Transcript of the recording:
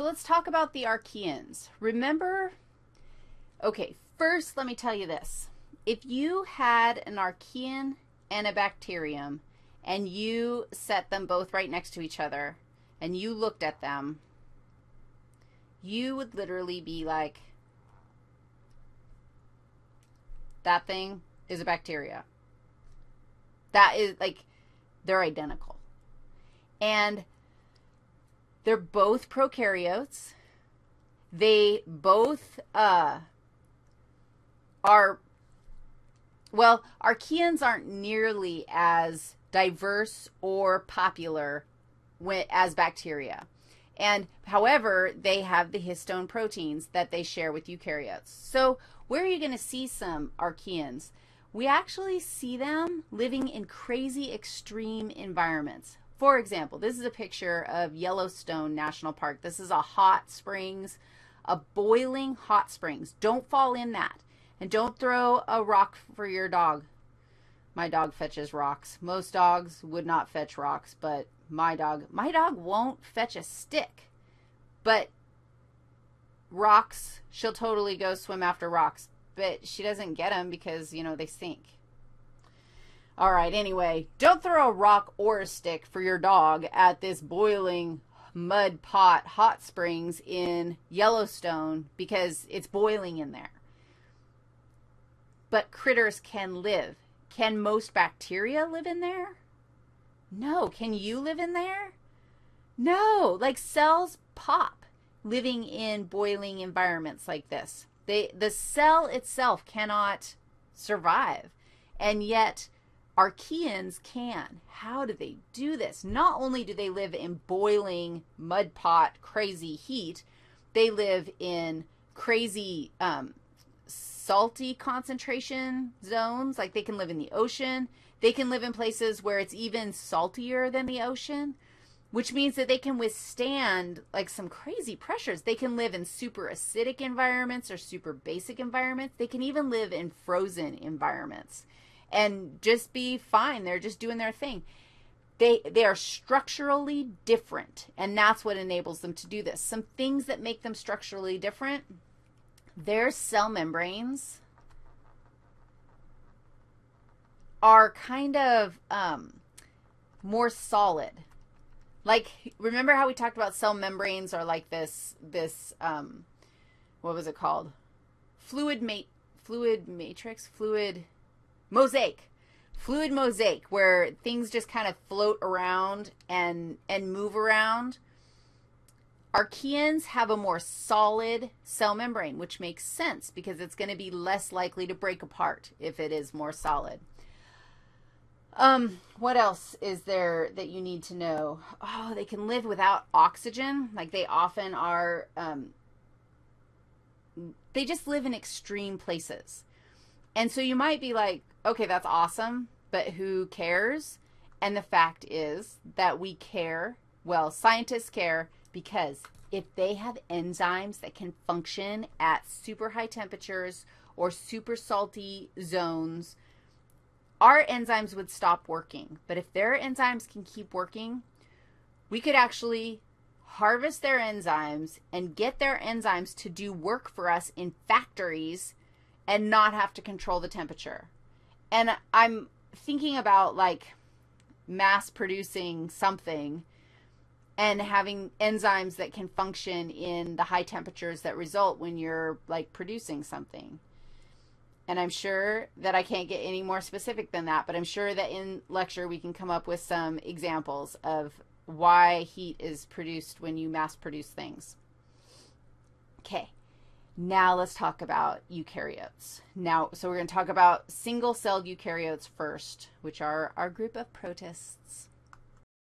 So let's talk about the archaeans. Remember, okay, first let me tell you this. If you had an archaean and a bacterium and you set them both right next to each other and you looked at them, you would literally be like, that thing is a bacteria. That is like, they're identical. And they're both prokaryotes. They both uh, are, well, archaeans aren't nearly as diverse or popular as bacteria. And however, they have the histone proteins that they share with eukaryotes. So where are you going to see some archaeans? We actually see them living in crazy extreme environments. For example, this is a picture of Yellowstone National Park. This is a hot springs, a boiling hot springs. Don't fall in that. And don't throw a rock for your dog. My dog fetches rocks. Most dogs would not fetch rocks, but my dog, my dog won't fetch a stick. But rocks, she'll totally go swim after rocks. But she doesn't get them because, you know, they sink. All right, anyway, don't throw a rock or a stick for your dog at this boiling mud pot hot springs in Yellowstone because it's boiling in there. But critters can live. Can most bacteria live in there? No. Can you live in there? No. Like cells pop living in boiling environments like this. They, the cell itself cannot survive. And yet archaeans can. How do they do this? Not only do they live in boiling mud pot crazy heat, they live in crazy um, salty concentration zones. Like they can live in the ocean. They can live in places where it's even saltier than the ocean, which means that they can withstand like some crazy pressures. They can live in super acidic environments or super basic environments. They can even live in frozen environments and just be fine. They're just doing their thing. They, they are structurally different, and that's what enables them to do this. Some things that make them structurally different, their cell membranes are kind of um, more solid. Like, remember how we talked about cell membranes are like this, this, um, what was it called? Fluid mate, fluid matrix, fluid mosaic. Fluid mosaic, where things just kind of float around and, and move around. Archaeans have a more solid cell membrane, which makes sense because it's going to be less likely to break apart if it is more solid. Um, what else is there that you need to know? Oh, they can live without oxygen. Like they often are, um, they just live in extreme places. And so you might be like, okay, that's awesome, but who cares? And the fact is that we care, well, scientists care because if they have enzymes that can function at super high temperatures or super salty zones, our enzymes would stop working. But if their enzymes can keep working, we could actually harvest their enzymes and get their enzymes to do work for us in factories and not have to control the temperature. And I'm thinking about like mass producing something and having enzymes that can function in the high temperatures that result when you're like producing something. And I'm sure that I can't get any more specific than that, but I'm sure that in lecture we can come up with some examples of why heat is produced when you mass produce things. Okay, now let's talk about eukaryotes. Now, so we're going to talk about single-celled eukaryotes first, which are our group of protists.